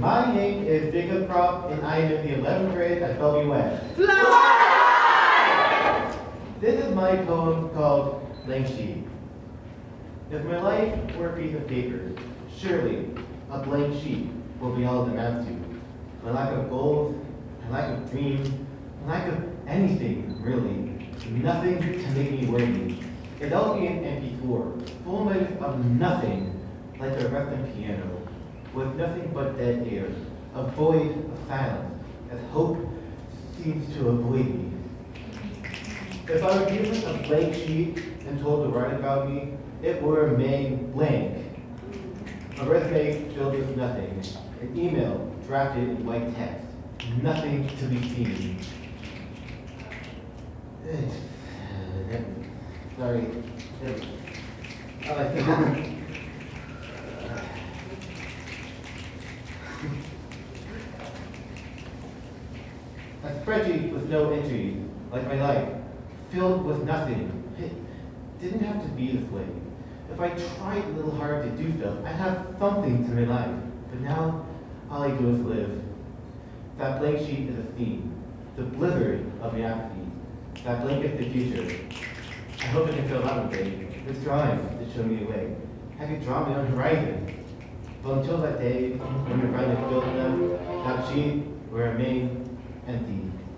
My name is Jacob Crop, and I am in the 11th grade at Bellevue Fly! This is my poem called Blank Sheet. If my life were a piece of paper, surely a blank sheet will be all it amounts to. My lack of goals, my lack of dreams, my lack of anything, really. Nothing to make me worthy. It'll be an empty drawer, full of nothing, like a broken piano with nothing but dead air, a void of silence, as hope seems to avoid me. If I were given a blank sheet and told to write about me, it would remain blank. A resume filled with nothing, an email drafted in white text, nothing to be seen. Sorry. Oh, I like A spreadsheet with no entries, like my life, filled with nothing. It didn't have to be this way. If I tried a little hard to do stuff, I'd have something to my life. But now, all I do is live. That blank sheet is a theme, the blizzard of my apathy. That blanket the future. I hope I can fill that one day with drawings to show me a way. I could draw my own horizon. But until that day, when you're finally filled them, that sheet will remain empty.